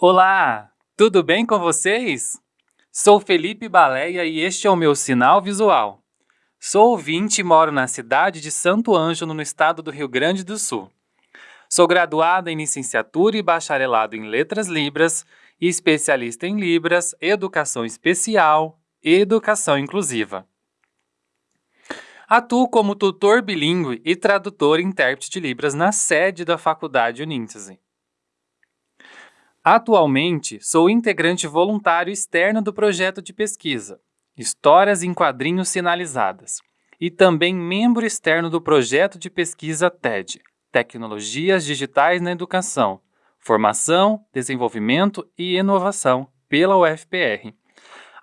Olá, tudo bem com vocês? Sou Felipe Baleia e este é o meu sinal visual. Sou ouvinte e moro na cidade de Santo Ângelo, no estado do Rio Grande do Sul. Sou graduada em licenciatura e bacharelado em Letras Libras e especialista em Libras, Educação Especial e Educação Inclusiva. Atuo como tutor bilíngue e tradutor e intérprete de Libras na sede da Faculdade Uníntese. Atualmente, sou integrante voluntário externo do projeto de pesquisa Histórias em Quadrinhos Sinalizadas e também membro externo do projeto de pesquisa TED Tecnologias Digitais na Educação, Formação, Desenvolvimento e Inovação pela UFPR.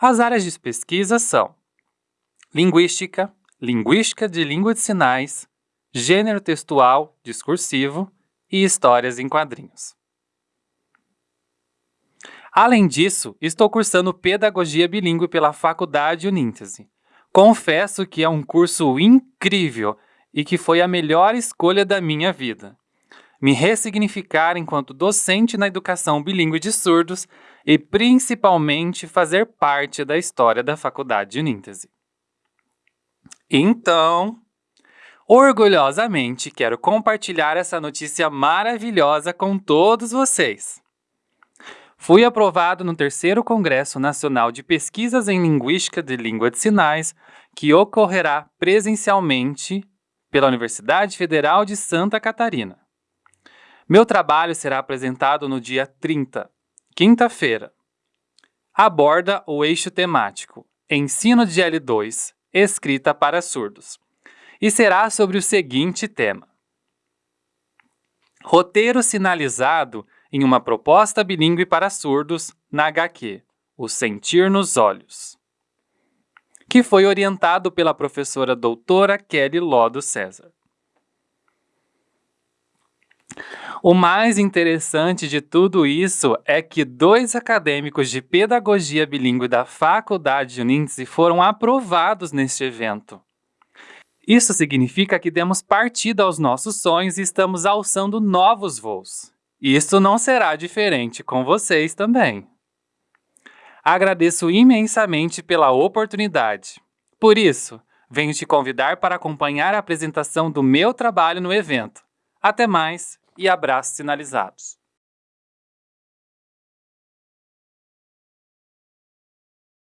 As áreas de pesquisa são Linguística, linguística de língua de sinais, gênero textual, discursivo e histórias em quadrinhos. Além disso, estou cursando Pedagogia Bilíngue pela Faculdade Uníntese. Confesso que é um curso incrível e que foi a melhor escolha da minha vida. Me ressignificar enquanto docente na educação bilíngue de surdos e principalmente fazer parte da história da Faculdade Uníntese. Então, orgulhosamente quero compartilhar essa notícia maravilhosa com todos vocês. Fui aprovado no terceiro Congresso Nacional de Pesquisas em Linguística de Língua de Sinais, que ocorrerá presencialmente pela Universidade Federal de Santa Catarina. Meu trabalho será apresentado no dia 30, quinta-feira. Aborda o eixo temático Ensino de L2, escrita para surdos. E será sobre o seguinte tema. Roteiro sinalizado em uma proposta bilíngue para surdos na HQ, O Sentir nos Olhos, que foi orientado pela professora doutora Kelly Lodo César. O mais interessante de tudo isso é que dois acadêmicos de pedagogia bilíngue da Faculdade de Uníntese foram aprovados neste evento. Isso significa que demos partida aos nossos sonhos e estamos alçando novos voos. Isso não será diferente com vocês também. Agradeço imensamente pela oportunidade. Por isso, venho te convidar para acompanhar a apresentação do meu trabalho no evento. Até mais e abraços sinalizados.